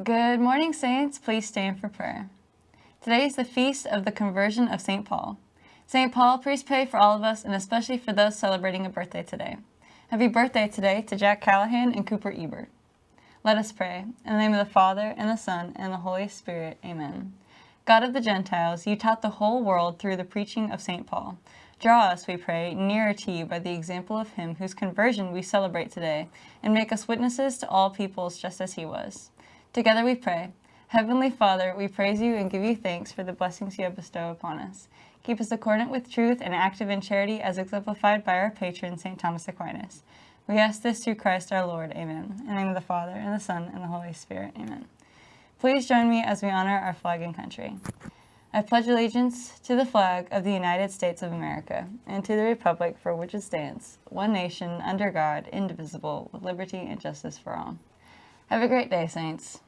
Good morning, Saints. Please stand for prayer. Today is the feast of the conversion of St. Paul. St. Paul, please pray for all of us and especially for those celebrating a birthday today. Happy birthday today to Jack Callahan and Cooper Ebert. Let us pray. In the name of the Father, and the Son, and the Holy Spirit. Amen. God of the Gentiles, you taught the whole world through the preaching of St. Paul. Draw us, we pray, nearer to you by the example of him whose conversion we celebrate today, and make us witnesses to all peoples just as he was. Together we pray. Heavenly Father, we praise you and give you thanks for the blessings you have bestowed upon us. Keep us accordant with truth and active in charity as exemplified by our patron, St. Thomas Aquinas. We ask this through Christ our Lord. Amen. In the name of the Father, and the Son, and the Holy Spirit. Amen. Please join me as we honor our flag and country. I pledge allegiance to the flag of the United States of America and to the republic for which it stands, one nation, under God, indivisible, with liberty and justice for all. Have a great day, Saints.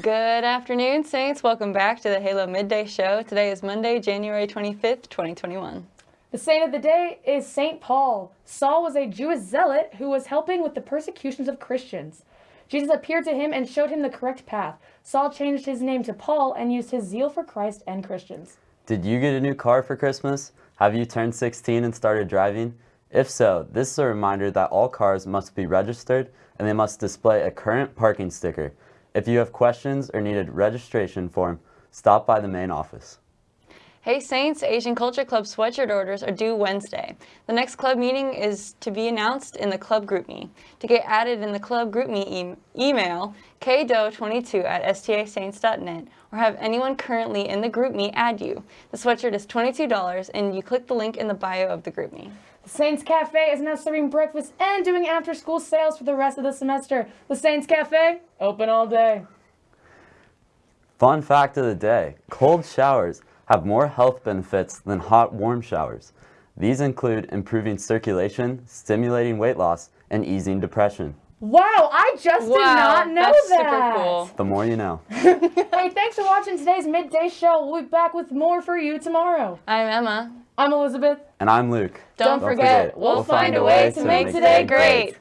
Good afternoon, Saints. Welcome back to the Halo Midday Show. Today is Monday, January 25th, 2021. The saint of the day is St. Paul. Saul was a Jewish zealot who was helping with the persecutions of Christians. Jesus appeared to him and showed him the correct path. Saul changed his name to Paul and used his zeal for Christ and Christians. Did you get a new car for Christmas? Have you turned 16 and started driving? If so, this is a reminder that all cars must be registered and they must display a current parking sticker. If you have questions or need a registration form, stop by the main office. Hey Saints, Asian Culture Club sweatshirt orders are due Wednesday. The next club meeting is to be announced in the club GroupMe. To get added in the club GroupMe e email kdo22 at stasaints.net or have anyone currently in the GroupMe add you. The sweatshirt is $22 and you click the link in the bio of the GroupMe. The Saints Cafe is now serving breakfast and doing after school sales for the rest of the semester. The Saints Cafe, open all day. Fun fact of the day, cold showers have more health benefits than hot, warm showers. These include improving circulation, stimulating weight loss, and easing depression. Wow, I just wow, did not know that's that. super cool. The more you know. hey, thanks for watching today's midday show. We'll be back with more for you tomorrow. I'm Emma. I'm Elizabeth. And I'm Luke. Don't, Don't forget, forget, we'll, find a way to make today great.